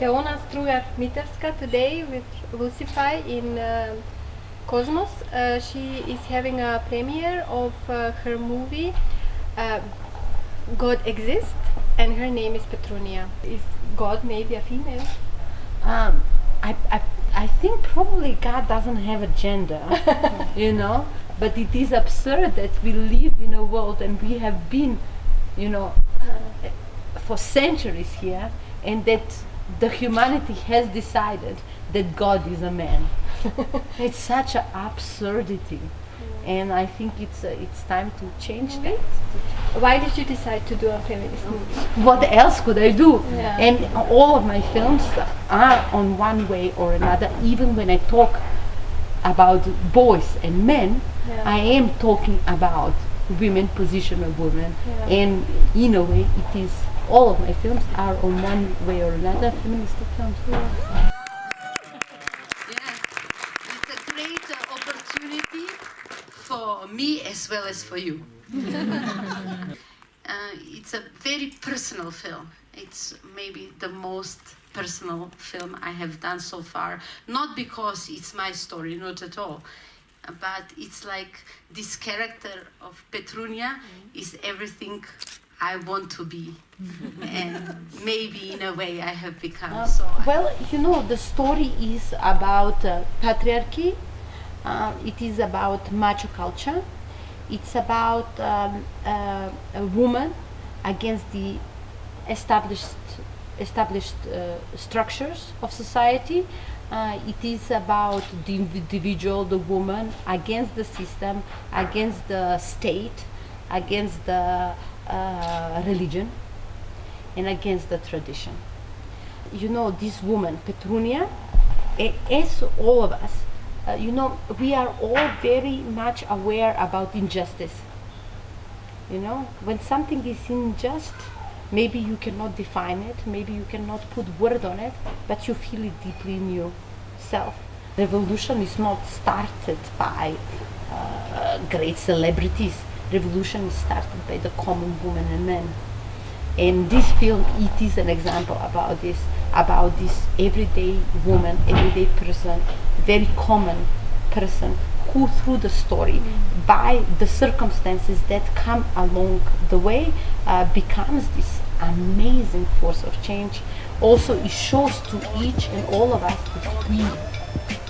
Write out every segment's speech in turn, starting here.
Teona Strugar today with Lucify in uh, Cosmos. Uh, she is having a premiere of uh, her movie uh, God Exists and her name is Petrunya. Is God maybe a female? Um, I, I, I think probably God doesn't have a gender, you know, but it is absurd that we live in a world and we have been, you know, for centuries here, and that the humanity has decided that God is a man. it's such an absurdity, and I think it's uh, it's time to change that. Why did you decide to do a feminist movie? What else could I do? Yeah. And all of my films are on one way or another. Even when I talk about boys and men, Yeah. I am talking about women, position of women, Yeah. and in a way, it is all of my films are on one way or another feminist films. Yeah, it's a great uh, opportunity for me as well as for you. uh, it's a very personal film. It's maybe the most personal film I have done so far. Not because it's my story, not at all. uh, But it's like this character of Petrunya is everything I want to be. and maybe in a way I have become. so Well, you know, the story is about uh, patriarchy. Uh, it is about macho culture. It's about um, uh, a woman against the established established uh, structures of society. Uh, it is about the individual, the woman, against the system, against the state, against the uh, religion, and against the tradition you know, this woman, Petrunya, as all of us, uh, you know, we are all very much aware about injustice. You know, when something is unjust, maybe you cannot define it, maybe you cannot put word on it, but you feel it deeply in yourself. Revolution is not started by uh, great celebrities. Revolution is started by the common woman and men and this film it is an example about this about this everyday woman everyday person very common person who through the story by the circumstances that come along the way uh, becomes this amazing force of change. Also it shows to each and all of us that we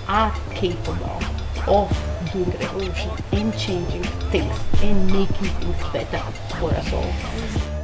are capable of doing revolution and changing things and making things better for us all